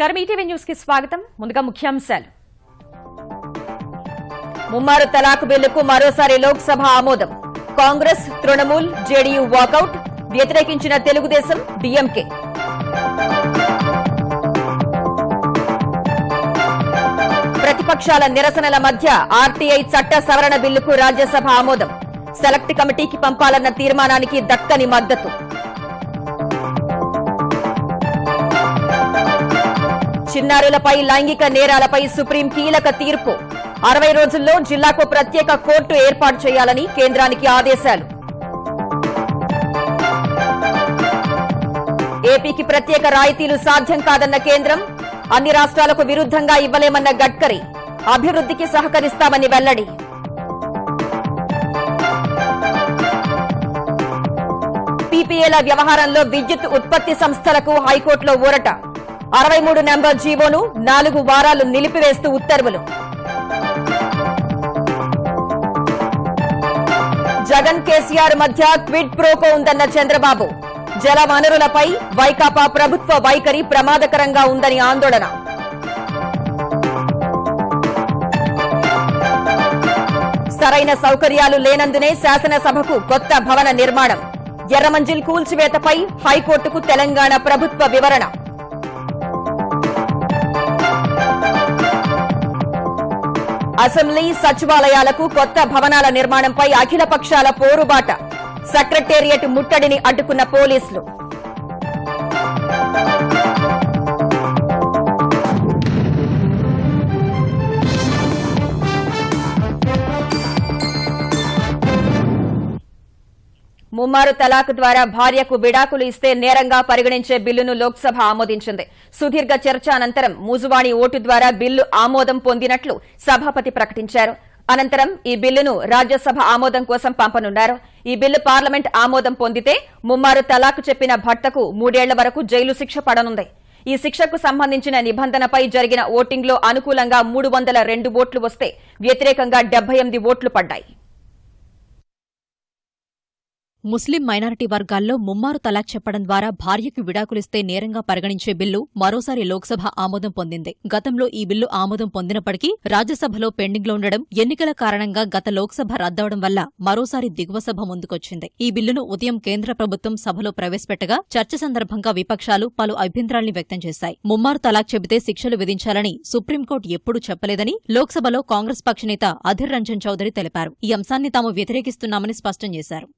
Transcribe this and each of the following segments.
నమస్కారం. ఈటీవీ న్యూస్కి స్వాగతం. ముందుగా ముఖ్యాంశాలు. ముమ్మారు తలాక్ బిల్లుకు మరోసారి లోక్సభ ఆమోదం. కాంగ్రెస్ తృణమూల్ జేడీయూ వాకౌట్ వ్యతిరేకించిన తెలుగుదేశం డీఎంకే. ప్రతిపక్షాల నిరసనల మధ్య ఆర్టీఐ చట్ట సవరణ బిల్లుకు రాజ్యసభ ఆమోదం. సెలెక్ట్ కమిటీకి పంపాలన్న తీర్మానానికి దక్కని మద్దతు. చిన్నారులపై లైంగిక నేరాలపై సుప్రీం కీలక తీర్పు. అరవై రోజుల్లో జిల్లాకు ప్రత్యేక కోర్టు ఏర్పాటు చేయాలని కేంద్రానికి ఆదేశాలు. ఏపీకి ప్రత్యేక రాయితీలు సాధ్యం కాదన్న కేంద్రం అన్ని రాష్ట్రాలకు విరుద్ధంగా ఇవ్వలేమన్న గడ్కరీ అభివృద్ధికి సహకరిస్తామని వెల్లడి. పీపీఏల వ్యవహారంలో విద్యుత్ ఉత్పత్తి సంస్థలకు హైకోర్టులో ఊరట. అరవై మూడు నెంబర్ జీవోను నాలుగు వారాలు నిలిపివేస్తూ ఉత్తర్వులు. జగన్ కేసీఆర్ మధ్య క్విడ్ ప్రోకో ఉందన్న చంద్రబాబు. జల వనరులపై వైకాపా ప్రభుత్వ వైఖరి ప్రమాదకరంగా ఉందని ఆందోళన. సరైన సౌకర్యాలు లేనందునే శాసనసభకు కొత్త భవన నిర్మాణం. ఎర్రమంజిల్ కూల్చివేతపై హైకోర్టుకు తెలంగాణ ప్రభుత్వ వివరణ. అసెంబ్లీ సచివాలయాలకు కొత్త భవనాల నిర్మాణంపై అఖిల పక్షాల పోరుబాట. సెక్రటేరియట్ ముట్టడిని అడ్డుకున్న పోలీసులు. ముమ్మారు తలాక్ ద్వారా భార్యకు విడాకులు ఇస్తే నేరంగా పరిగణించే బిల్లును లోక్సభ ఆమోదించింది. సుదీర్ఘ చర్చ అనంతరం మూజువాణి ఓటు ద్వారా బిల్లు ఆమోదం పొందినట్లు సభాపతి ప్రకటించారు. అనంతరం ఈ బిల్లును రాజ్యసభ ఆమోదం కోసం పంపనున్నారు. ఈ బిల్లు పార్లమెంట్ ఆమోదం పొందితే ముమ్మారు తలాక్ చెప్పిన భర్తకు మూడేళ్ళ వరకు జైలు శిక్ష పడనుంది. ఈ శిక్షకు సంబంధించిన నిబంధనపై జరిగిన ఓటింగ్లో అనుకూలంగా మూడు వందల రెండు ఓట్లు వస్తే వ్యతిరేకంగా డెబ్బై ఎనిమిది ఓట్లు పడ్డాయి. ముస్లిం మైనారిటీ వర్గాల్లో ముమ్మారు తలాక్ చెప్పడం ద్వారా భార్యకు విడాకులిస్తే నేరంగా పరిగణించే బిల్లు మరోసారి లోక్సభ ఆమోదం పొందింది. గతంలో ఈ బిల్లు ఆమోదం పొందినప్పటికీ రాజ్యసభలో పెండింగ్లో ఉండడం ఎన్నికల కారణంగా గత లోక్సభ రద్దవడం వల్ల మరోసారి దిగువ సభ ముందుకొచ్చింది. ఈ బిల్లును ఉదయం కేంద్ర ప్రభుత్వం సభలో ప్రవేశపెట్టగా చర్చ సందర్భంగా విపక్షాలు పలు అభ్యంతరాల్ని వ్యక్తం చేశాయి. ముమ్మారు తలాక్ చెబితే శిక్షలు విధించాలని సుప్రీంకోర్టు ఎప్పుడూ చెప్పలేదని లోక్సభలో కాంగ్రెస్ పక్ష నేత అధిర్ రంజన్ చౌదరి తెలిపారు. ఈ అంశాన్ని తాము వ్యతిరేకిస్తున్నామని స్పష్టం చేశారు.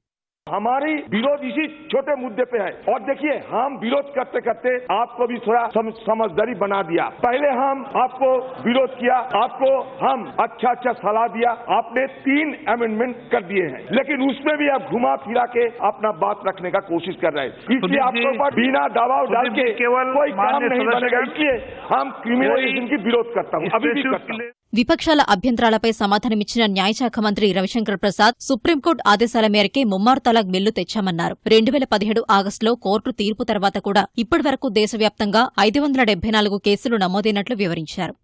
हमारी विरोध इसी छोटे मुद्दे पे है। और देखिए हम विरोध करते करते आपको भी थोड़ा सम, समझदारी बना दिया। पहले हम आपको विरोध किया आपको हम अच्छा अच्छा सलाह दिया आपने तीन अमेंडमेंट कर दिए हैं। लेकिन उसमें भी आप घुमा फिरा के अपना बात रखने का कोशिश कर रहे हैं। इसलिए आपके ऊपर बिना दबाव डाल के केवल कोई काम नहीं बनेगा। इसलिए हम क्रिमिनलाइजेशन की विरोध करता हूँ अभी भी करता हूँ। విపక్షాల అభ్యంతరాలపై సమాధానమిచ్చిన న్యాయశాఖ మంత్రి రవిశంకర్ ప్రసాద్ సుప్రీంకోర్టు ఆదేశాల మేరకే ముమ్మారు తలాక్ బిల్లు తెచ్చామన్నారు రెండు వేల పదిహేడు ఆగస్టులో కోర్టు తీర్పు తర్వాత కూడా ఇప్పటివరకు దేశవ్యాప్తంగా ఐదు వందల డెబ్బై నాలుగు కేసులు నమోదైనట్లు వివరించారు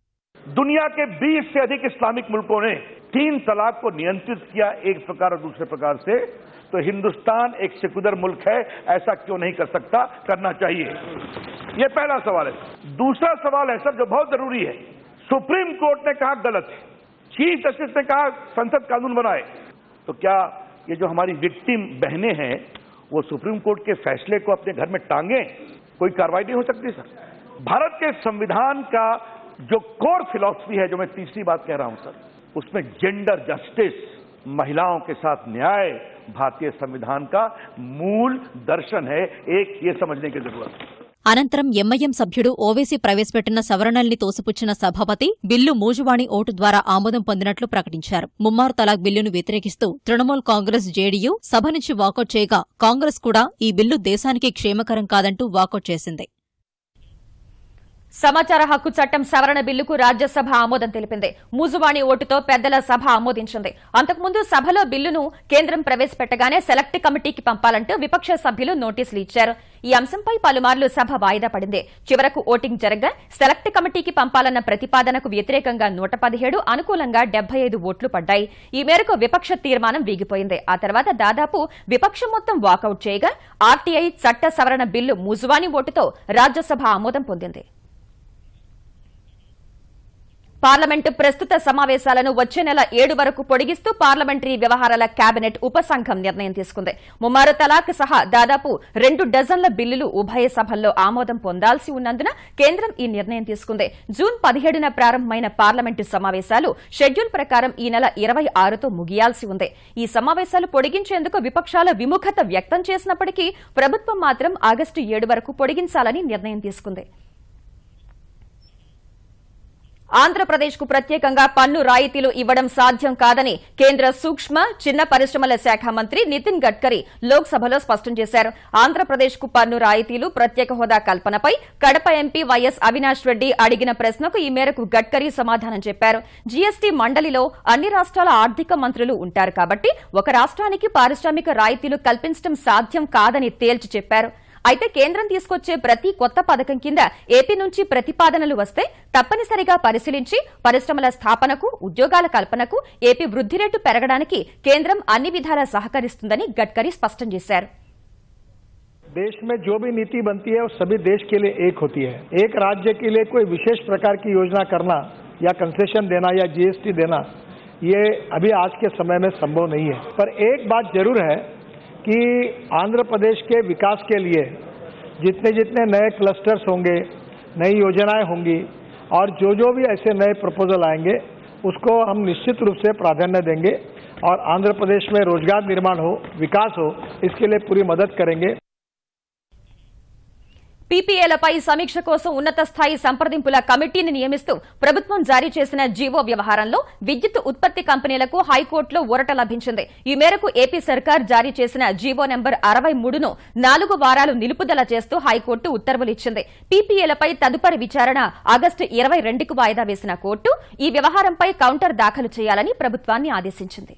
दुनिया के 20 से अधिक इस्लामिक मुल्कों ने तीन तलाक को नियंत्रित किया एक प्रकार और दूसरे प्रकार से तो हिंदुस्तान एक सेकुलर मुल्क है ऐसा क्यों नहीं कर सकता करना चाहिए ये पहला सवाल है दूसरा सवाल है सर जो बहुत जरूरी है सुप्रीम कोर्ट ने कहा गलत है। चीफ जस्टिस ने कहा संसद कानून बनाए। तो क्या ये जो हमारी विक्टिम बहनें हैं, वो सुप्रीम कोर्ट के फैसले को अपने घर में टांगे? कोई कार्रवाई नहीं हो सकती, सर? भारत के संविधान का जो कोर फिलॉसफी है, जो मैं तीसरी बात कह रहा हूँ, सर, उसमें जेंडर जस्टिस महिलाओं के साथ न्याय, भारतीय संविधान का मूल दर्शन है, एक, ये समझने की ज़रूरत है। అనంతరం ఎంఐఎం సభ్యుడు ఓవేసీ ప్రవేశపెట్టిన సవరణల్ని తోసిపుచ్చిన సభాపతి బిల్లు మూజువాణి ఓటు ద్వారా ఆమోదం పొందినట్లు ప్రకటించారు. ముమ్మారు తలాక్ బిల్లును వ్యతిరేకిస్తూ తృణమూల్ కాంగ్రెస్ జేడీయూ సభ నుంచి వాకౌట్ చేయగా కాంగ్రెస్ కూడా ఈ బిల్లు దేశానికి క్షేమకరం కాదంటూ వాకౌట్ చేసింది. సమాచార హక్కు చట్టం సవరణ బిల్లుకు రాజ్యసభ ఆమోదం తెలిపింది. మూజువాణి ఓటుతో పెద్దల సభ ఆమోదించింది. అంతకుముందు సభలో బిల్లును కేంద్రం ప్రవేశపెట్టగానే సెలెక్ట్ కమిటీకి పంపాలంటూ విపక్ష సభ్యులు నోటీసులు ఇచ్చారు. ఈ అంశంపై పలుమార్లు సభ వాయిదా పడింది. చివరకు ఓటింగ్ జరగ్గా సెలెక్ట్ కమిటీకి పంపాలన్న ప్రతిపాదనకు వ్యతిరేకంగా నూట పదిహేడు అనుకూలంగా డెబ్బై ఐదు ఓట్లు పడ్డాయి. ఈ మేరకు విపక్ష తీర్మానం వీగిపోయింది. ఆ తర్వాత దాదాపు విపక్షం మొత్తం వాకౌట్ చేయగా ఆర్టీఐ చట్ట సవరణ బిల్లు ముజువాణి ఓటుతో రాజ్యసభ ఆమోదం పొందింది. పార్లమెంటు ప్రస్తుత సమావేశాలను వచ్చే నెల ఏడు వరకు పొడిగిస్తూ పార్లమెంటరీ వ్యవహారాల కేబినెట్ ఉపసంఘం నిర్ణయం తీసుకుంది. ముమ్మారు తలాక్ సహా దాదాపు రెండు డజన్ల బిల్లులు ఉభయ సభల్లో ఆమోదం పొందాల్సి ఉన్నందున కేంద్రం ఈ నిర్ణయం తీసుకుంది. జూన్ పదిహేడున ప్రారంభమైన పార్లమెంటు సమావేశాలు షెడ్యూల్ ప్రకారం ఈ నెల ఇరవై ఆరుతో ముగియాల్సి ఉంది. ఈ సమావేశాలు పొడిగించేందుకు విపక్షాల విముఖత వ్యక్తం చేసినప్పటికీ ప్రభుత్వం మాత్రం ఆగస్టు ఏడు వరకు పొడిగించాలని నిర్ణయం తీసుకుంది. ఆంధ్రప్రదేశ్కు ప్రత్యేకంగా పన్ను రాయితీలు ఇవ్వడం సాధ్యం కాదని కేంద్ర సూక్ష్మ చిన్న పరిశ్రమల శాఖ మంత్రి నితిన్ గడ్కరీ లోక్సభలో స్పష్టం చేశారు. ఆంధ్రప్రదేశ్కు పన్ను రాయితీలు ప్రత్యేక హోదా కల్పనపై కడప ఎంపీ వైఎస్ అవినాష్ రెడ్డి అడిగిన ప్రశ్నకు ఈ మేరకు గడ్కరీ సమాధానం చెప్పారు. జీఎస్టీ మండలిలో అన్ని రాష్ట్రాల ఆర్థిక మంత్రులు ఉంటారు కాబట్టి ఒక రాష్ట్రానికి పారిశ్రామిక రాయితీలు కల్పించడం సాధ్యం కాదని తేల్చి చెప్పారు. అయితే కేంద్రం తీసుకొచ్చే ప్రతి కొత్త పథకం కింద ఏపీ నుంచి ప్రతిపాదనలు వస్తే తప్పనిసరిగా పరిశీలించి పరిశ్రమల స్థాపనకు ఉద్యోగాల కల్పనకు ఏపీ వృద్ధి రేటు పెరగడానికి కేంద్రం అన్ని విధాలా సహకరిస్తుందని గడ్కరీ స్పష్టం చేశారు देश में जो भी नीति बनती है वो सभी देश के लिए एक होती है एक राज्य के लिए कोई विशेष प्रकार की योजना करना या कंसेशन देना या जीएसटी देना ये अभी आज के समय में संभव नहीं है पर एक बात जरूर है कि आंध्र प्रदेश के विकास के लिए जितने जितने नए क्लस्टर्स होंगे, नई योजनाएँ होंगी और जो जो भी ऐसे नए प्रपोजल आएँगे, उसको हम निश्चित रूप से प्राधान्य देंगे और आंध्र प्रदेश में रोज़गार निर्माण हो, विकास हो, इसके लिए पूरी मदद करेंगे। పీపీఏలపై సమీక్ష కోసం ఉన్నత స్థాయి సంప్రదింపుల కమిటీని నియమిస్తూ ప్రభుత్వం జారీ చేసిన జీవో వ్యవహారంలో విద్యుత్ ఉత్పత్తి కంపెనీలకు హైకోర్టులో ఊరట లభించింది. ఈ మేరకు ఏపీ సర్కార్ జారీ చేసిన జీవో నెంబర్ అరవై మూడును నాలుగు వారాలు నిలుపుదల చేస్తూ హైకోర్టు ఉత్తర్వులు ఇచ్చింది పీపీఏలపై తదుపరి విచారణ ఆగస్టు ఇరవై రెండుకు వాయిదా వేసిన కోర్టు ఈ వ్యవహారంపై కౌంటర్ దాఖలు చేయాలని ప్రభుత్వాన్ని ఆదేశించింది.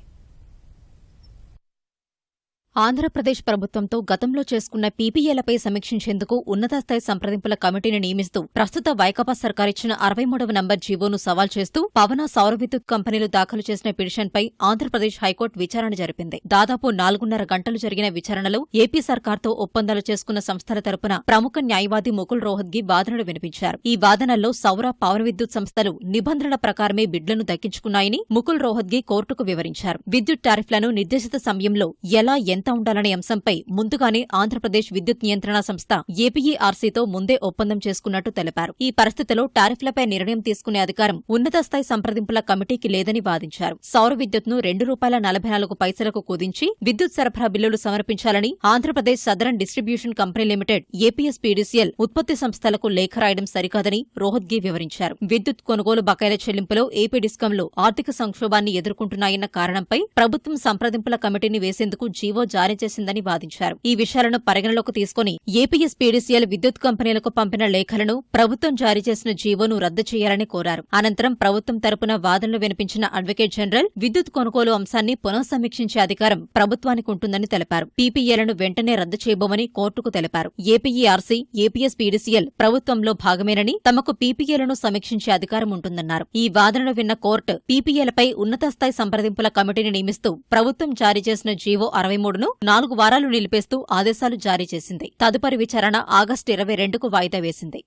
ఆంధ్రప్రదేశ్ ప్రభుత్వంతో గతంలో చేసుకున్న పీపీఏలపై సమీక్షించేందుకు ఉన్నతస్థాయి సంప్రదింపుల కమిటీని నియమిస్తూ ప్రస్తుత వైకాపా సర్కార్ ఇచ్చిన అరవై మూడవ నంబర్ జీవోను సవాల్ చేస్తూ పవన సౌర విద్యుత్ కంపెనీలు దాఖలు చేసిన పిటిషన్పై ఆంధ్రప్రదేశ్ హైకోర్టు విచారణ జరిపింది. దాదాపు నాలుగున్నర గంటలు జరిగిన విచారణలో ఏపీ సర్కార్తో ఒప్పందాలు చేసుకున్న సంస్థల తరపున ప్రముఖ న్యాయవాది ముకుల్ రోహత్గి వాదనలు వినిపించారు. ఈ వాదనల్లో సౌర పవన విద్యుత్ సంస్థలు నిబంధనల ప్రకారమే బిడ్లను దక్కించుకున్నాయని ముకుల్ రోహత్గి కోర్టుకు వివరించారు. విద్యుత్ టారిఫ్లను నిర్దేశిత సమయంలో ఎలా ఎంత ఉండాలనే అంశంపై ముందుగానే ఆంధ్రప్రదేశ్ విద్యుత్ నియంత్రణ సంస్థ ఏపీఈఆర్సీతో ముందే ఒప్పందం చేసుకున్నట్టు తెలిపారు. ఈ పరిస్థితిలో టారిఫ్లపై నిర్ణయం తీసుకునే అధికారం ఉన్నత స్థాయి సంప్రదింపుల కమిటీకి లేదని వాదించారు. సౌర విద్యుత్ను రెండు రూపాయల నలభై నాలుగు పైసలకు కుదించి విద్యుత్ సరఫరా బిల్లులు సమర్పించాలని Andhra Pradesh southern distribution company limited APSPDCL ఉత్పత్తి సంస్థలకు లేఖ రాయడం సరికాదని రోహత్గి వివరించారు. విద్యుత్ కొనుగోలు బకాయిల చెల్లింపులో ఏపీ డిస్కంలు ఆర్థిక సంక్షోభాన్ని ఎదుర్కొంటున్నాయన్న కారణంపై ప్రభుత్వం సంప్రదింపుల కమిటీని వేసేందుకు జీవో జారీ చేసిందని వాదించారు. ఈ విషయాలను పరిగణలోకి తీసుకుని ఏపీఎస్పీడీసీఎల్ విద్యుత్ కంపెనీలకు పంపిన లేఖలను ప్రభుత్వం జారీ చేసిన జీవోను రద్దు చేయాలని కోరారు. అనంతరం ప్రభుత్వం తరపున వాదనలు వినిపించిన అడ్వకేట్ జనరల్ విద్యుత్ కొనుగోలు అంశాన్ని పునఃసమీక్షించే అధికారం ప్రభుత్వానికి ఉంటుందని తెలిపారు. పీపీఏలను వెంటనే రద్దు చేయబోమని కోర్టుకు తెలిపారు. ఏపీఈఆర్సీ ఏపీఎస్పీడీసీఎల్ ప్రభుత్వంలో భాగమేనని తమకు పీపీఏలను సమీక్షించే అధికారం ఉంటుందన్నారు. ఈ వాదనలు విన్న కోర్టు పీపీఏలపై ఉన్నత స్థాయి సంప్రదింపుల కమిటీని నియమిస్తూ ప్రభుత్వం జారీ చేసిన జీవో అరవై మూడు మూడును నాలుగు వారాలు నిలిపేస్తూ ఆదేశాలు జారీ చేసింది. తదుపరి విచారణ ఆగస్టు ఇరవై రెండుకు వాయిదా వేసింది.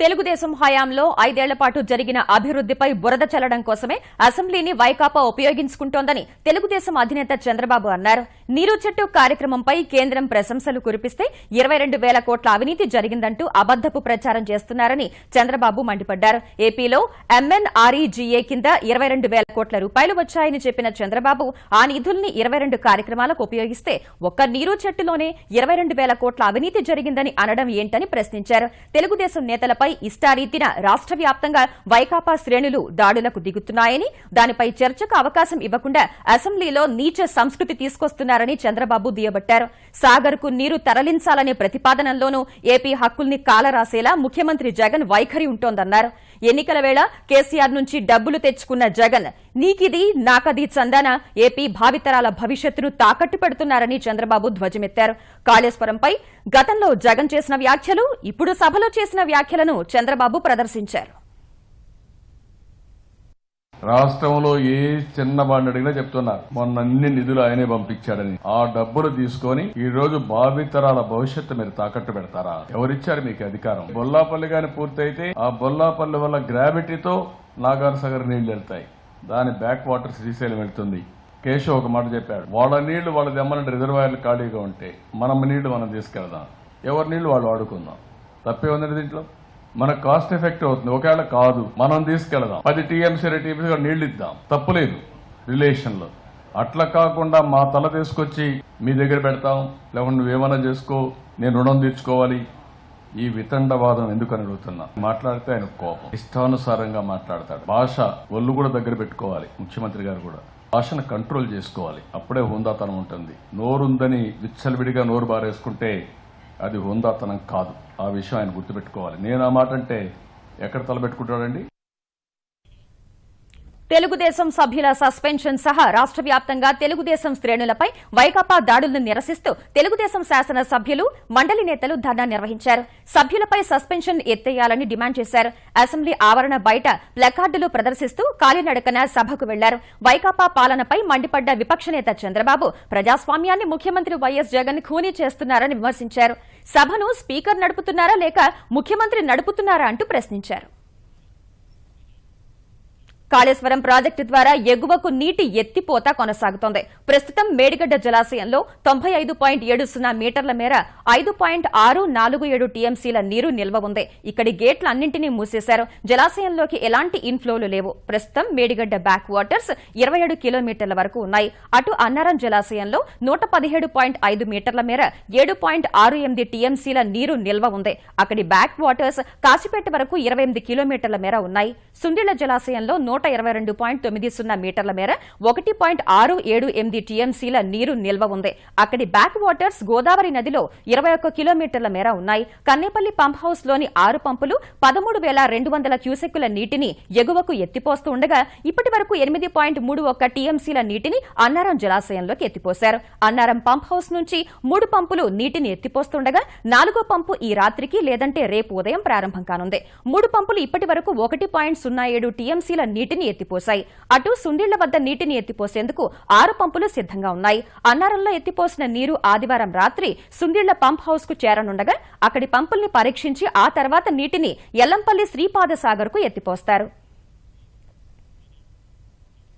తెలుగుదేశం హయాంలో ఐదేళ్ళ పాటు జరిగిన అభివృద్దిపై బురద చల్లడం కోసమే అసెంబ్లీని వైకాపా ఉపయోగించుకుంటోందని తెలుగుదేశం అధినేత చంద్రబాబు అన్నారు. నీరు చెట్టు కార్యక్రమంపై కేంద్రం ప్రశంసలు కురిపిస్తే ఇరవై రెండు వేల కోట్ల అవినీతి జరిగిందంటూ అబద్దపు ప్రచారం చేస్తున్నారని చంద్రబాబు మండిపడ్డారు. ఏపీలో ఎంఎన్ఆర్ఈజీఏ కింద ఇరవై రెండు వేల కోట్ల రూపాయలు వచ్చాయని చెప్పిన చంద్రబాబు ఆ నిధుల్ని ఇరవై రెండు కార్యక్రమాలకు ఉపయోగిస్తే ఒక్క నీరు చెట్టులోనే ఇరవై రెండు వేల కోట్ల అవినీతి జరిగిందని అనడం ఏంటని ప్రశ్నించారు. తెలుగుదేశం నేతలపై ఇష్టారీతిన రాష్ట్ర వ్యాప్తంగా వైకాపా శ్రేణులు దాడులకు దిగుతున్నాయని దానిపై చర్చకు అవకాశం ఇవ్వకుండా అసెంబ్లీలో నీచ సంస్కృతి తీసుకొస్తున్నారని చంద్రబాబు దుయ్యబట్టారు. సాగర్కు నీరు తరలించాలనే ప్రతిపాదనలోనూ ఏపీ హక్కుల్ని కాలరాసేలా ముఖ్యమంత్రి జగన్ వైఖరి ఉంటోందన్నారు. ఎన్నికల వేళ కేసీఆర్ నుంచి డబ్బులు తెచ్చుకున్న జగన్ నీకిది నాకది చందాన ఏపీ భావితరాల భవిష్యత్తును తాకట్టు పెడుతున్నారని చంద్రబాబు ధ్వజమెత్తారు. కాళేశ్వరంపై గతంలో జగన్ చేసిన వ్యాఖ్యలు ఇప్పుడు సభలో చేసిన వ్యాఖ్యలను చంద్రబాబు ప్రదర్శించారు. రాష్ట్రంలో ఏ చిన్న వాడిని అడిగినా చెప్తున్నారు. మొన్న అన్ని నిధులు ఆయనే పంపించాడని. ఆ డబ్బులు తీసుకొని ఈ రోజు భావితరాల భవిష్యత్తు మీరు తాకట్టు పెడతారా? ఎవరిచ్చారు మీకు అధికారం? బొల్లాపల్లి గాని పూర్తయితే ఆ బొల్లాపల్లి వల్ల గ్రావిటీతో నాగార్సాగర్ నీళ్ళు వెళ్తాయి. దాని బ్యాక్ వాటర్ శ్రీశైలం వెళ్తుంది. కేశవ్ ఒక మాట చెప్పాడు. వాళ్ళ నీళ్ళు వాళ్ళ దెమ్మలంటే రిజర్వాయర్లు ఖాళీగా ఉంటే మనం నీళ్ళు మనం తీసుకెళ్దాం. ఎవరి నీళ్ళు వాళ్ళు వాడుకుందాం. తప్పే ఉందండి దీంట్లో? మనకు కాస్ట్ ఎఫెక్ట్ అవుతుంది. ఒకవేళ కాదు మనం తీసుకెళ్దాం. పది టీఎంసీ టీఎంసీ నీళ్ళు ఇద్దాం తప్పులేదు. రిలేషన్లో అట్లా కాకుండా మా తల తీసుకొచ్చి మీ దగ్గర పెడతాం. లేకుంటే నువ్వేమైనా చేసుకో. నేను రుణం తీర్చుకోవాలి. ఈ వితండవాదం ఎందుకని అడుగుతున్నా? మాట్లాడితే ఆయన కోపం. ఇష్టానుసారంగా మాట్లాడతాడు. భాష ఒళ్ళు కూడా దగ్గర పెట్టుకోవాలి. ముఖ్యమంత్రి గారు కూడా. భాషను కంట్రోల్ చేసుకోవాలి. అప్పుడే హుందాతనం ఉంటుంది. నోరుందని విచ్చలవిడిగా నోరు బారేసుకుంటే అది హుందాతనం కాదు. ఆ విషయం ఆయన గుర్తుపెట్టుకోవాలి. నేను ఆ మాట అంటే ఎక్కడ తలపెట్టుకుంటాడండి తెలుగుదేశం సభ్యుల సస్పెన్షన్ సహా రాష్ట్ర వ్యాప్తంగా తెలుగుదేశం శ్రేణులపై వైకాపా దాడులను నిరసిస్తూ తెలుగుదేశం శాసన సభ్యులు మండలి నేతలు ధర్నా నిర్వహించారు. సభ్యులపై సస్పెన్షన్ ఎత్తేయాలని డిమాండ్ చేశారు. అసెంబ్లీ ఆవరణ బయట ప్లకార్డులు ప్రదర్శిస్తూ కాలినడకన సభకు వెళ్ళారు. వైకాపా పాలనపై మండిపడ్డ విపక్ష నేత చంద్రబాబు ప్రజాస్వామ్యాన్ని ముఖ్యమంత్రి వైఎస్ జగన్ ఖూనీ చేస్తున్నారని విమర్శించారు. సభను స్పీకర్ నడుపుతున్నారా లేక ముఖ్యమంత్రి నడుపుతున్నారా అంటూ ప్రశ్నించారు. కాళేశ్వరం ప్రాజెక్టు ద్వారా ఎగువకు నీటి ఎత్తిపోత కొనసాగుతోంది. ప్రస్తుతం మేడిగడ్డ జలాశయంలో తొంభై ఐదు పాయింట్ ఏడు సున్నా మీటర్ల మేర ఐదు పాయింట్ ఆరు నాలుగు ఏడు టీఎంసీల నీరు నిల్వ ఉంది. ఇక్కడి గేట్లన్నింటినీ మూసేశారు. జలాశయంలోకి ఎలాంటి ఇన్ఫ్లోలు లేవు. ప్రస్తుతం మేడిగడ్డ బ్యాక్ వాటర్స్ ఇరవై ఏడు కిలోమీటర్ల వరకు ఉన్నాయి. అటు అన్నారం జలాశయంలో నూట పదిహేడు పాయింట్ ఐదు మీటర్ల మేర ఏడు పాయింట్ ఆరు ఎనిమిది టీఎంసీల నీరు నిల్వ ఉంది. అక్కడి బ్యాక్ వాటర్స్ కాశీపేట వరకు ఇరవై ఎనిమిది కిలోమీటర్ల మేర ఉన్నాయి. సుండిళ్ళ జలాశయంలో నూట ఇరవై రెండు పాయింట్ తొమ్మిది సున్నా మీటర్ల మేర ఒకటి పాయింట్ ఆరు ఏడు ఎనిమిది టీఎంసీల నీరు నిల్వ ఉంది. అక్కడి బ్యాక్ వాటర్స్ గోదావరి నదిలో ఇరవై ఒక్క కిలోమీటర్ల మేర ఉన్నాయి. కన్నేపల్లి పంప్ హౌస్లోని ఆరు పంపులు పదమూడు వేల రెండు వందల క్యూసెక్కుల నీటిని ఎగువకు ఎత్తిపోస్తూ ఉండగా ఇప్పటి వరకు ఎనిమిది పాయింట్ మూడు ఒక్క టీఎంసీల నీటిని అన్నారం జలాశయంలోకి ఎత్తిపోశారు. అన్నారం పంప్ హౌస్ నుంచి మూడు పంపులు నీటిని ఎత్తిపోస్తుండగా నాలుగో పంపు ఈ రాత్రికి లేదంటే రేపు ఉదయం ప్రారంభం కానుంది. మూడు పంపులు ఇప్పటి వరకు ఒకటి పాయింట్ సున్నా ఏడు టీఎంసీల నీటిని ఎత్తిపోశాయి. అటు సుండిళ్ళ వద్ద నీటిని ఎత్తిపోసేందుకు ఆరు పంపులు సిద్ధంగా ఉన్నాయి. అన్నారంలో ఎత్తిపోసిన నీరు ఆదివారం రాత్రి సుండిళ్ళ పంప్ హౌస్కు చేరనుండగా అక్కడి పంపుల్ని పరీక్షించి ఆ తర్వాత నీటిని ఎల్లంపల్లి శ్రీపాదసాగర్కు ఎత్తిపోస్తారు.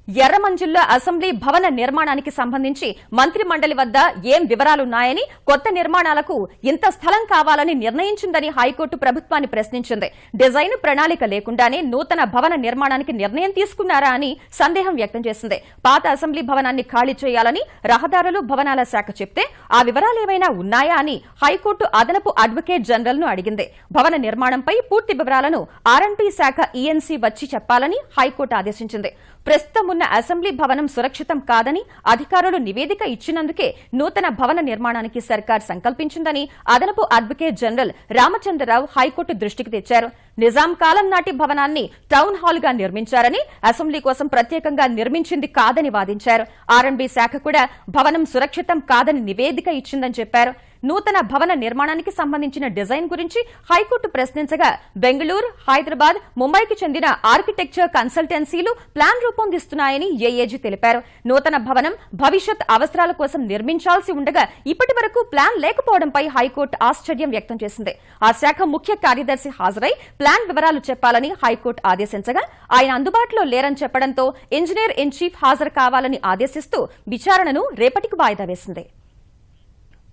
ఎర్రమంజిల్లో అసెంబ్లీ భవన నిర్మాణానికి సంబంధించి మంత్రి మండలి వద్ద ఏం వివరాలున్నాయని కొత్త నిర్మాణాలకు ఇంత స్థలం కావాలని నిర్ణయించిందని హైకోర్టు ప్రభుత్వాన్ని ప్రశ్నించింది. డిజైన్ ప్రణాళిక లేకుండానే నూతన భవన నిర్మాణానికి నిర్ణయం తీసుకున్నారా అని సందేహం వ్యక్తం చేసింది. పాత అసెంబ్లీ భవనాన్ని ఖాళీ చేయాలని రహదారులు భవనాల శాఖ చెప్తే ఆ వివరాలేమైనా ఉన్నాయా అని హైకోర్టు అదనపు అడ్వకేట్ జనరల్ను అడిగింది. భవన నిర్మాణంపై పూర్తి వివరాలను ఆర్ఎండ్బీ శాఖ ఈఎన్సీ వచ్చి చెప్పాలని హైకోర్టు ఆదేశించింది. ప్రస్తుతం ఉన్న అసెంబ్లీ భవనం సురక్షితం కాదని అధికారులు నివేదిక ఇచ్చినందుకే నూతన భవన నిర్మాణానికి సర్కార్ సంకల్పించిందని అదనపు అడ్వకేట్ జనరల్ రామచంద్రరావు హైకోర్టు దృష్టికి తెచ్చారు. నిజాం కాలం నాటి భవనాన్ని టౌన్ హాల్గా నిర్మించారని అసెంబ్లీ కోసం ప్రత్యేకంగా నిర్మించింది కాదని వాదించారు. ఆర్ఎండ్బీ శాఖ కూడా భవనం సురక్షితం కాదని నివేదిక ఇచ్చిందని చెప్పారు. నూతన భవన నిర్మాణానికి సంబంధించిన డిజైన్ గురించి హైకోర్టు ప్రశ్నించగా బెంగళూరు హైదరాబాద్ ముంబైకి చెందిన ఆర్కిటెక్చర్ కన్సల్టెన్సీలు ప్లాన్ రూపొందిస్తున్నాయని ఏఏజీ తెలిపారు. నూతన భవనం భవిష్యత్ అవసరాల కోసం నిర్మించాల్సి ఉండగా ఇప్పటి వరకు ప్లాన్ లేకపోవడంపై హైకోర్టు ఆశ్చర్యం వ్యక్తం చేసింది. ఆ శాఖ ముఖ్య కార్యదర్శి హాజరై ప్లాన్ వివరాలు చెప్పాలని హైకోర్టు ఆదేశించగా ఆయన అందుబాటులో లేరని చెప్పడంతో ఇంజనీర్ ఇన్ చీఫ్ హాజరు కావాలని ఆదేశిస్తూ విచారణను రేపటికి వాయిదా వేసింది.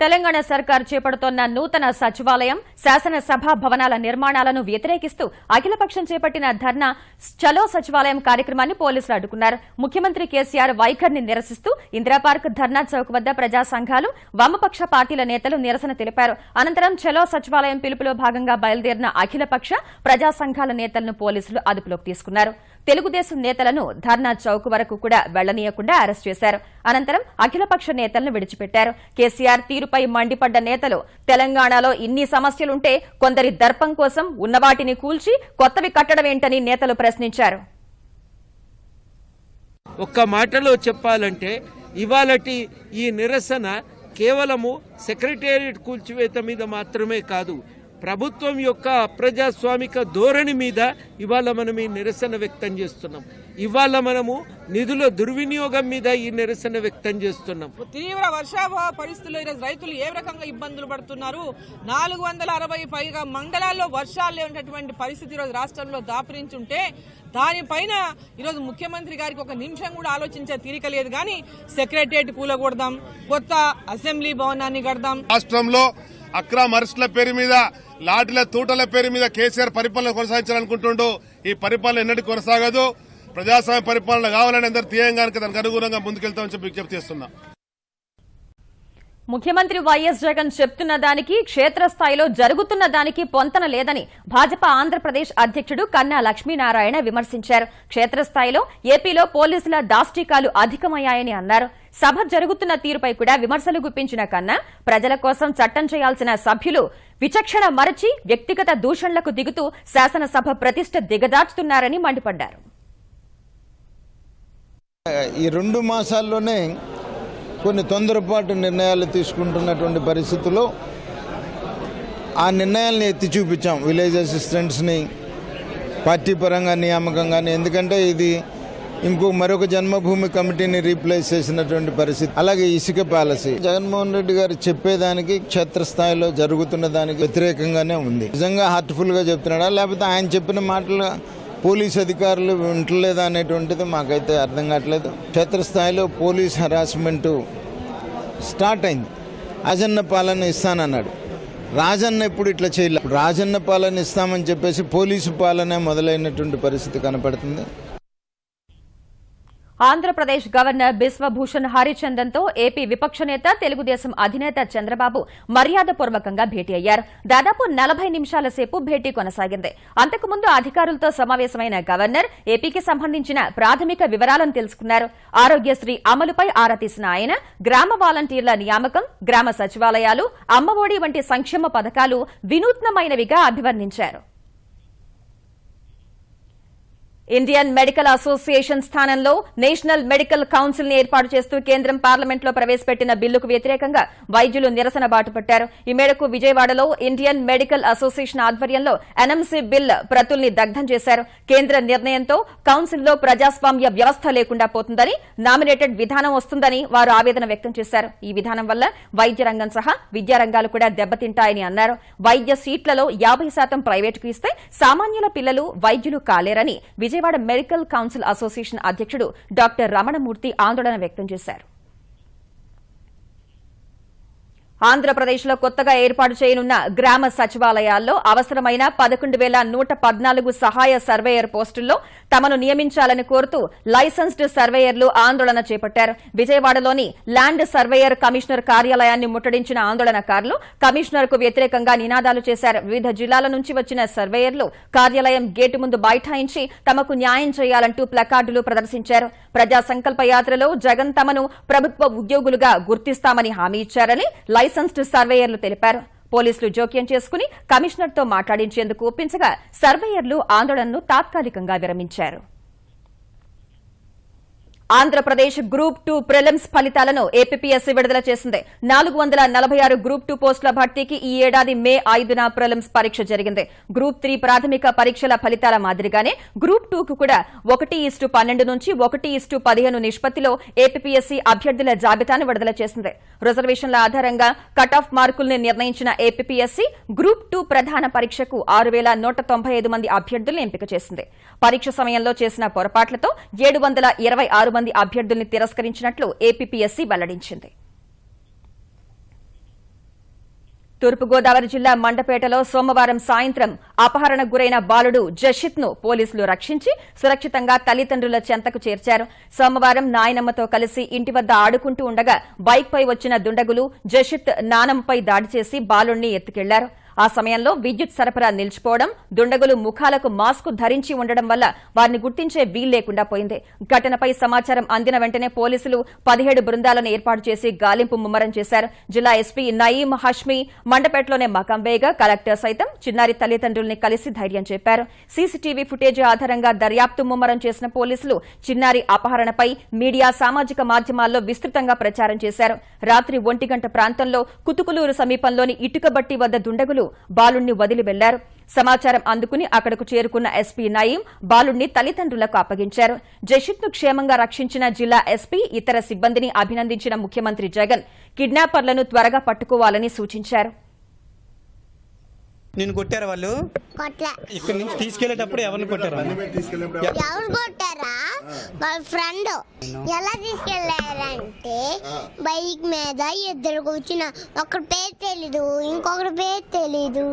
తెలంగాణ సర్కార్ చేపడుతోన్న నూతన సచివాలయం శాసనసభ భవనాల నిర్మాణాలను వ్యతిరేకిస్తూ అఖిలపక్షం చేపట్టిన ధర్నా చలో సచివాలయం కార్యక్రమాన్ని పోలీసులు అడ్డుకున్నారు. ముఖ్యమంత్రి కేసీఆర్ వైఖరిని నిరసిస్తూ ఇందిరాపార్క్ ధర్నా చౌక్ వద్ద ప్రజా సంఘాలు వామపక్ష పార్టీల నేతలు నిరసన తెలిపారు. అనంతరం చలో సచివాలయం పిలుపులో భాగంగా బయలుదేరిన అఖిలపక్ష ప్రజా సంఘాల నేతలను పోలీసులు అదుపులోకి తీసుకున్నారు. తెలుగుదేశం నేతలను ధర్నా చౌక్ వరకు కూడా వెళ్ళనీయకుండా అరెస్ట్ చేశారు. అనంతరం అఖిలపక్ష నేతలను విడిచిపెట్టారు. కేసీఆర్ తీరుపై మండిపడ్డ నేతలు తెలంగాణలో ఇన్ని సమస్యలుంటే కొందరి దర్పం కోసం ఉన్నవాటిని కూల్చి కొత్తవి కట్టడమేంటని నేతలు ప్రశ్నించారు. ఒక్క మాటలో చెప్పాలంటే ఇవాళటి ఈ నిరసన కేవలము సెక్రటేరియట్ కూల్చివేత మీద మాత్రమే కాదు ప్రభుత్వం యొక్క అప్రజాస్వామిక ధోరణి మీద ఇవాళ మనం ఈ నిరసన వ్యక్తం చేస్తున్నాం. ఇవాళ మనము నిధుల దుర్వినియోగం మీద ఈ నిరసన వ్యక్తం చేస్తున్నాం. తీవ్ర వర్షాభావ పరిస్థితుల్లో ఈరోజు రైతులు ఏ రకంగా ఇబ్బందులు పడుతున్నారు? నాలుగు వందల అరవై పైగా మండలాల్లో వర్షాలు లేనటువంటి పరిస్థితి ఈరోజు రాష్ట్రంలో దాపురించుంటే దానిపైన ఈరోజు ముఖ్యమంత్రి గారికి ఒక నిమిషం కూడా ఆలోచించే తీరిక లేదు. కానీ సెక్రటరియట్ కూలగొడదాం కొత్త అసెంబ్లీ భవనాన్ని కడదాం. రాష్ట్రంలో అక్రమ అరెస్టుల పేరు మీద లాటిల తూటల పేరు మీద కేసీఆర్ పరిపాలన కొనసాగించాలనుకుంటుండో. ఈ పరిపాలన ఎన్నటి కొనసాగదు. ప్రజాస్వామ్య పరిపాలన కావాలని అందరు తీయంగానికి దానికి అనుగుణంగా ముందుకెళ్తామని చెప్పి విజ్ఞప్తి చేస్తున్నా. ముఖ్యమంత్రి వైఎస్ జగన్ చెప్తున్న దానికి క్షేత్రస్థాయిలో జరుగుతున్న దానికి పొంతన లేదని భాజపా ఆంధ్రప్రదేశ్ అధ్యక్షుడు కన్నా లక్ష్మీనారాయణ విమర్శించారు. క్షేత్రస్థాయిలో ఏపీలో పోలీసుల దాష్టికాలు అధికమయ్యాయని అన్నారు. సభ జరుగుతున్న తీరుపై కూడా విమర్శలు గుప్పించిన కన్నా ప్రజల కోసం చట్టం చేయాల్సిన సభ్యులు విచక్షణ మరచి వ్యక్తిగత దూషణలకు దిగుతూ శాసనసభ ప్రతిష్ట దిగదార్చుతున్నారని మండిపడ్డారు. ఈ రెండు మాసాల్లోనే కొన్ని తొందరపాటు నిర్ణయాలు తీసుకుంటున్నటువంటి పరిస్థితుల్లో ఆ నిర్ణయాల్ని ఎత్తి చూపించాం విలేజ్ అసిస్టెంట్స్ని పార్టీ పరంగా నియామకం కానీ ఎందుకంటే ఇది ఇంకో మరొక జన్మభూమి కమిటీని రీప్లేస్ చేసినటువంటి పరిస్థితి. అలాగే ఇసుక పాలసీ. జగన్మోహన్ రెడ్డి గారు చెప్పేదానికి క్షేత్రస్థాయిలో జరుగుతున్న దానికి వ్యతిరేకంగానే ఉంది. నిజంగా హార్ట్ఫుల్గా చెప్తున్నాడా? లేకపోతే ఆయన చెప్పిన మాటలు పోలీస్ అధికారులు వింటలేదా అనేటువంటిది మాకైతే అర్థం కావట్లేదు. క్షేత్రస్థాయిలో పోలీస్ హరాస్మెంటు స్టార్ట్ అయింది. రాజన్న పాలన ఇస్తానన్నాడు. రాజన్న ఎప్పుడు ఇట్లా చేయలేదు రాజన్న పాలన ఇస్తామని చెప్పేసి పోలీసు పాలన మొదలైనటువంటి పరిస్థితి కనపడుతుంది. ఆంధ్రప్రదేశ్ గవర్నర్ బిశ్వభూషణ్ హరిచందన్తో ఏపీ విపక్ష నేత తెలుగుదేశం అధినేత చంద్రబాబు మర్యాదపూర్వకంగా భేటీ అయ్యారు. దాదాపు నలభై నిమిషాల సేపు భేటీ కొనసాగింది. అంతకుముందు అధికారులతో సమావేశమైన గవర్నర్ ఏపీకి సంబంధించిన ప్రాథమిక వివరాలను తెలుసుకున్నారు. ఆరోగ్యశ్రీ అమలుపై ఆరా తీసిన ఆయన గ్రామ వాలంటీర్ల నియామకం గ్రామ సచివాలయాలు అమ్మఒడి వంటి సంక్షేమ పథకాలు వినూత్నమైనవిగా అభివర్ణించారు. ఇండియన్ మెడికల్ అసోసియేషన్ స్థానంలో నేషనల్ మెడికల్ కౌన్సిల్ని ఏర్పాటు చేస్తూ కేంద్రం పార్లమెంట్లో ప్రవేశపెట్టిన బిల్లుకు వ్యతిరేకంగా వైద్యులు నిరసన బాటుపట్టారు. ఈ మేరకు విజయవాడలో ఇండియన్ మెడికల్ అసోసియేషన్ ఆధ్వర్యంలో ఎన్ఎంసీ బిల్ ప్రతుల్ని దగ్ధం చేశారు. కేంద్ర నిర్ణయంతో కౌన్సిల్లో ప్రజాస్వామ్య వ్యవస్థ లేకుండా పోతుందని నామినేటెడ్ విధానం వస్తుందని వారు ఆవేదన వ్యక్తం చేశారు. ఈ విధానం వల్ల వైద్య రంగం సహా విద్యారంగాలు కూడా దెబ్బతింటాయని అన్నారు. వైద్య సీట్లలో యాభై శాతం ప్రైవేటుకు ఇస్తే సామాన్యుల పిల్లలు వైద్యులు కాలేరని విజయవాడ మెడికల్ కౌన్సిల్ అసోసియేషన్ అధ్యక్షుడు డాక్టర్ రమణమూర్తి ఆందోళన వ్యక్తం చేశారు. ఆంధ్రప్రదేశ్లో కొత్తగా ఏర్పాటు చేయనున్న గ్రామ సచివాలయాల్లో అవసరమైన పదకొండు వేల నూట పద్నాలుగు సహాయ సర్వేయర్ పోస్టుల్లో తమను నియమించాలని కోరుతూ లైసెన్స్డ్ సర్వేయర్లు ఆందోళన చేపట్టారు. విజయవాడలోని ల్యాండ్ సర్వేయర్ కమిషనర్ కార్యాలయాన్ని ముట్టడించిన ఆందోళనకారులు కమిషనర్కు వ్యతిరేకంగా నినాదాలు చేశారు. వివిధ జిల్లాల నుంచి వచ్చిన సర్వేయర్లు కార్యాలయం గేటు ముందు బైఠాయించి తమకు న్యాయం చేయాలంటూ ప్లకార్డులు ప్రదర్శించారు. ప్రజా సంకల్ప యాత్రలో జగన్ తమను ప్రభుత్వ ఉద్యోగులుగా గుర్తిస్తామని హామీ ఇచ్చారని లైసెన్స్డ్ సర్వేయర్లు తెలిపారు. పోలీసులు జోక్యం చేసుకుని కమిషనర్తో మాట్లాడించేందుకు ఒప్పించగా సర్వేయర్లు ఆందోళనను తాత్కాలికంగా విరమించారు. ఆంధ్రప్రదేశ్ గ్రూప్ టూ ప్రిలిమ్స్ ఫలితాలను ఏపీఎస్సీ విడుదల చేసింది. నాలుగు వందల నలభై ఆరు గ్రూప్ టూ పోస్టుల భర్తీకి ఈ ఏడాది మే ఐదున ప్రిలిమ్స్ పరీక్ష జరిగింది. గ్రూప్ త్రీ ప్రాథమిక పరీక్షల ఫలితాల మాదిరిగానే గ్రూప్ టూకు కూడా ఒకటి ఇస్టు పన్నెండు నుంచి ఒకటి ఇస్టు పదిహేను నిష్పత్తిలో ఏపీఎస్సీ అభ్యర్థుల జాబితాను విడుదల చేసింది. రిజర్వేషన్ల ఆధారంగా కట్ ఆఫ్ మార్కుల్ని నిర్ణయించిన ఏపీఎస్సీ గ్రూప్ టూ ప్రధాన పరీక్షకు ఆరు వేల నూట తొంభై ఐదు మంది అభ్యర్థులను ఎంపిక చేసింది. పరీక్ష సమయంలో చేసిన పొరపాట్లతో ఏడు వందల ఇరవై ఆరు మంది అభ్యర్థుల్ని తిరస్కరించినట్లు ఏపీఎస్సీ వెల్లడించింది. తూర్పుగోదావరి జిల్లా మండపేటలో సోమవారం సాయంత్రం అపహరణకు గురైన బాలుడు జషిత్ను పోలీసులు రక్షించి సురక్షితంగా తల్లిదండ్రుల చెంతకు చేర్చారు. సోమవారం నాయనమ్మతో కలిసి ఇంటి వద్ద ఆడుకుంటూ ఉండగా బైక్ పై వచ్చిన దుండగులు జషిత్ నానమ్మపై దాడి చేసి బాలుణ్ణి ఎత్తుకెళ్ళారు. ఆ సమయంలో విద్యుత్ సరఫరా నిలిచిపోవడం దుండగులు ముఖాలకు మాస్క్ ధరించి ఉండడం వల్ల వారిని గుర్తించే వీల్లేకుండా పోయింది. ఘటనపై సమాచారం అందిన వెంటనే పోలీసులు పదిహేడు బృందాలను ఏర్పాటు చేసి గాలింపు ముమ్మరం చేశారు. జిల్లా ఎస్పీ నయీం హష్మి మండపేటలోనే మకం వేయగా కలెక్టర్ సైతం చిన్నారి తల్లిదండ్రుల్ని కలిసి ధైర్యం చెప్పారు. సీసీటీవీ ఫుటేజ్ ఆధారంగా దర్యాప్తు ముమ్మరం చేసిన పోలీసులు చిన్నారి అపహరణపై మీడియా సామాజిక మాధ్యమాల్లో విస్తృతంగా ప్రచారం చేశారు. రాత్రి ఒంటి గంట ప్రాంతంలో కుతుకులూరు సమీపంలోని ఇటుకబట్టి వద్ద దుండగులు పోలీసులు బాలుణ్ణి వదిలి వెళ్ళారు. సమాచారం అందుకుని అక్కడకు చేరుకున్న ఎస్పీ నయీం బాలుణ్ణి తల్లిదండ్రులకు అప్పగించారు. జషిత్ను క్షేమంగా రక్షించిన జిల్లా ఎస్పీ ఇతర సిబ్బందిని అభినందించిన ముఖ్యమంత్రి జగన్ కిడ్నాపర్లను త్వరగా పట్టుకోవాలని సూచించారు. నిన్ను కొట్టారా వాళ్ళు? ఇక్కడ నుంచి తీసుకెళ్ళేటప్పుడు ఎవరిని కొట్టారా? ఎవరు కొట్టారా? వాళ్ళ ఫ్రెండ్ ఎలా తీసుకెళ్ళారంటే బైక్ మీద ఇద్దరు కూర్చున్న ఒకరి పేరు తెలీదు ఇంకొకరి పేరు తెలీదు.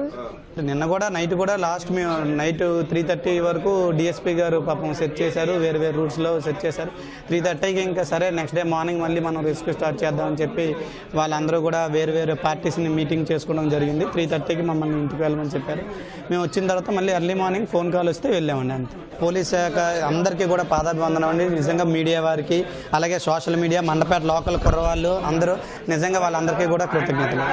నిన్న కూడా నైట్ కూడా లాస్ట్ మేము నైట్ త్రీ థర్టీ వరకు డిఎస్పీ గారు పాపం సెట్ చేశారు వేరు వేరు రూట్స్లో సెట్ చేశారు. త్రీ థర్టీకి ఇంకా సరే నెక్స్ట్ డే మార్నింగ్ మళ్ళీ మనం రెస్క్యూ స్టార్ట్ చేద్దామని చెప్పి వాళ్ళందరూ కూడా వేరు వేరు పార్టీస్ని మీటింగ్ చేసుకోవడం జరిగింది. త్రీ థర్టీకి మమ్మల్ని ఇంటికి వెళ్ళమని చెప్పారు. మేము వచ్చిన తర్వాత మళ్ళీ ఎర్లీ మార్నింగ్ ఫోన్ కాల్ వస్తే వెళ్ళామండి అంతే. పోలీస్ శాఖ అందరికీ కూడా వందనం అండి. నిజంగా మీడియా వారికి అలాగే సోషల్ మీడియా మండపేట లోకల్ కుర్రవాళ్ళు అందరూ నిజంగా వాళ్ళందరికీ కూడా కృతజ్ఞతలు.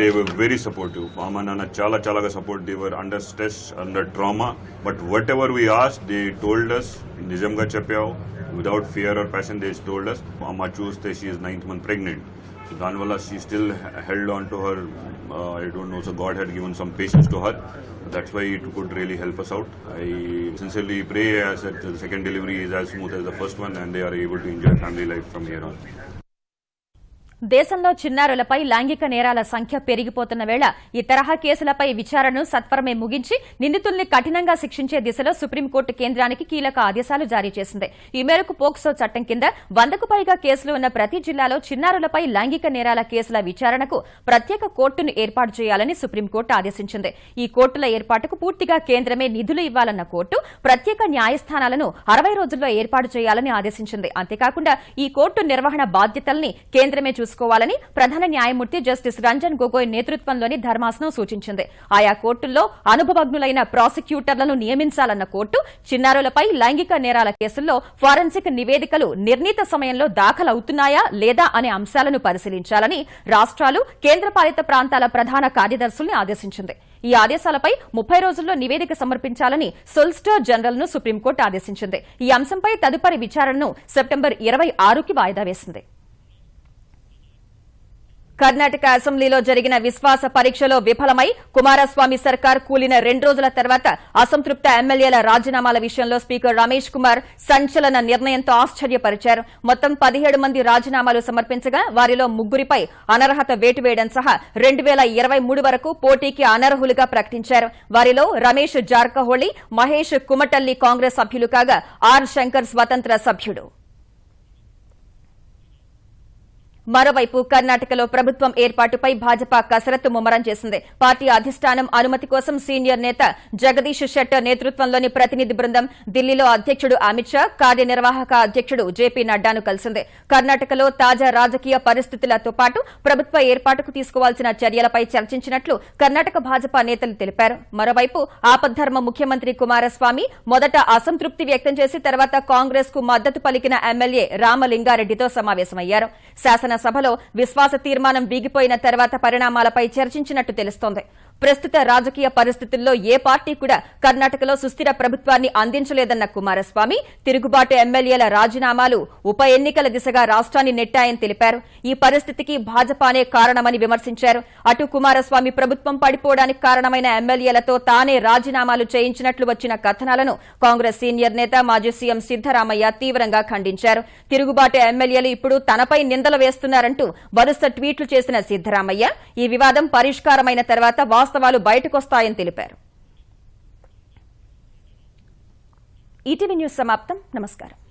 దేవర్ వెరీ సపోర్టివ్ మా అమ్మ నాన్న చాలా చాలా support they were under stress under trauma but whatever we as they told us నిజంగా చెప్పావు. Without fear or passion they told us అమ్మ చూస్తే she's ninth month pregnant Danwala, she still held on to her, uh, I don't know, so God had given some patience to her. That's why it could really help us out. I sincerely pray that the second delivery is as smooth as the first one and they are able to enjoy family life from here on. దేశంలో చిన్నారులపై లైంగిక నేరాల సంఖ్య పెరిగిపోతున్న వేళ ఈ తరహా కేసులపై విచారణను సత్వరమే ముగించి నిందితుల్ని కఠినంగా శిక్షించే దిశలో సుప్రీంకోర్టు కేంద్రానికి కీలక ఆదేశాలు జారీ చేసింది. ఈ మేరకు పోక్సో చట్టం కింద వందకు పైగా కేసులు ఉన్న ప్రతి జిల్లాలో చిన్నారులపై లైంగిక నేరాల కేసుల విచారణకు ప్రత్యేక కోర్టును ఏర్పాటు చేయాలని సుప్రీంకోర్టు ఆదేశించింది. ఈ కోర్టుల ఏర్పాటుకు పూర్తిగా కేంద్రమే నిధులు ఇవ్వాలన్న కోర్టు ప్రత్యేక న్యాయస్థానాలను అరవై రోజుల్లో ఏర్పాటు చేయాలని ఆదేశించింది. అంతేకాకుండా ఈ కోర్టు నిర్వహణ బాధ్యతల్ని కేంద్రమే చూసుకోవాలని ప్రధాన న్యాయమూర్తి జస్టిస్ రంజన్ గొగోయ్ నేతృత్వంలోని ధర్మాసనం సూచించింది. ఆయా కోర్టుల్లో అనుభవజ్ఞులైన ప్రాసిక్యూటర్లను నియమించాలన్న కోర్టు చిన్నారులపై లైంగిక నేరాల కేసుల్లో ఫారెన్సిక్ నివేదికలు నిర్ణీత సమయంలో దాఖలవుతున్నాయా లేదా అనే అంశాలను పరిశీలించాలని రాష్ట్రాలు కేంద్రపాలిత ప్రాంతాల ప్రధాన కార్యదర్శుల్ని ఆదేశించింది. ఈ ఆదేశాలపై ముప్పై రోజుల్లో నివేదిక సమర్పించాలని సొల్స్టర్ జనరల్ను సుప్రీంకోర్టు ఆదేశించింది. ఈ అంశంపై తదుపరి విచారణను సెప్టెంబర్ ఇరవై ఆరుకి వాయిదా వేసింది. కర్ణాటక అసెంబ్లీలో జరిగిన విశ్వాస పరీక్షలో విఫలమై కుమారస్వామి సర్కార్ కూలిన రెండు రోజుల తర్వాత అసంతృప్త ఎమ్మెల్యేల రాజీనామాల విషయంలో స్పీకర్ రమేష్ కుమార్ సంచలన నిర్ణయంతో ఆశ్చర్యపరిచారు. మొత్తం పదిహేడు మంది రాజీనామాలు సమర్పించగా వారిలో ముగ్గురిపై అనర్హత వేటు వేయడం సహా రెండు వేల ఇరవై మూడు వరకు పోటీకి అనర్హులుగా ప్రకటించారు. వారిలో రమేష్ జార్కహోళి మహేష్ కుమటల్లి కాంగ్రెస్ సభ్యులు కాగా ఆర్ శంకర్ స్వతంత్ర సభ్యుడు. మరోవైపు కర్ణాటకలో ప్రభుత్వం ఏర్పాటుపై భాజపా కసరత్తు ముమ్మరం చేసింది. పార్టీ అధిష్టానం అనుమతి కోసం సీనియర్ నేత జగదీష్ షెట్టర్ నేతృత్వంలోని ప్రతినిధి బృందం ఢిల్లీలో అధ్యక్షుడు అమిత్ షా కార్యనిర్వాహక అధ్యక్షుడు జేపీ నడ్డాను కలిసింది. కర్ణాటకలో తాజా రాజకీయ పరిస్థితులతో పాటు ప్రభుత్వ ఏర్పాటుకు తీసుకోవాల్సిన చర్యలపై చర్చించినట్లు కర్ణాటక భాజపా నేతలు తెలిపారు. మరోవైపు ఆపద్ధర్మ ముఖ్యమంత్రి కుమారస్వామి మొదట అసంతృప్తి వ్యక్తం చేసి తర్వాత కాంగ్రెస్కు మద్దతు పలికిన ఎమ్మెల్యే రామలింగారెడ్డితో సమావేశమయ్యారు. శాసన సభలో విశ్వాస తీర్మానం వీగిపోయిన తర్వాత పరిణామాలపై చర్చించినట్టు తెలుస్తోంది. ప్రస్తుత రాజకీయ పరిస్థితుల్లో ఏ పార్టీ కూడా కర్ణాటకలో సుస్థిర ప్రభుత్వాన్ని అందించలేదన్న కుమారస్వామి తిరుగుబాటు ఎమ్మెల్యేల రాజీనామాలు ఉప ఎన్నికల దిశగా రాష్ట్రాన్ని నెట్టాయని తెలిపారు. ఈ పరిస్థితికి భాజపానే కారణమని విమర్శించారు. అటు కుమారస్వామి ప్రభుత్వం పడిపోవడానికి కారణమైన ఎమ్మెల్యేలతో తానే రాజీనామాలు చేయించినట్లు వచ్చిన కథనాలను కాంగ్రెస్ సీనియర్ నేత మాజీ సీఎం సిద్దరామయ్య తీవ్రంగా ఖండించారు. తిరుగుబాటు ఎమ్మెల్యేలు ఇప్పుడు తనపై నిందలు వేస్తున్నారంటూ వరుస ట్వీట్లు చేసిన సిద్దరామయ్య ఈ వివాదం పరిష్కారమైన తర్వాత వాస్తవాలు బయటకొస్తాయని తెలిపారు. ఈటీవీ న్యూస్ సమాప్తం. నమస్కారం.